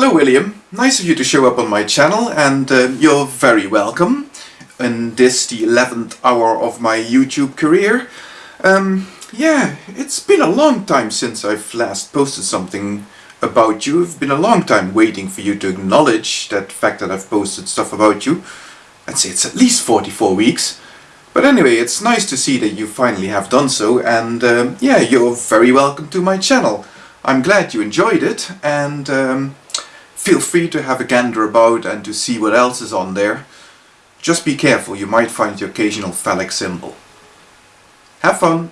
Hello William, nice of you to show up on my channel and uh, you're very welcome in this, the 11th hour of my YouTube career. Um, yeah, it's been a long time since I've last posted something about you. It's been a long time waiting for you to acknowledge that fact that I've posted stuff about you. I'd say it's at least 44 weeks. But anyway, it's nice to see that you finally have done so and um, yeah, you're very welcome to my channel. I'm glad you enjoyed it and um, Feel free to have a gander about and to see what else is on there. Just be careful, you might find the occasional phallic symbol. Have fun!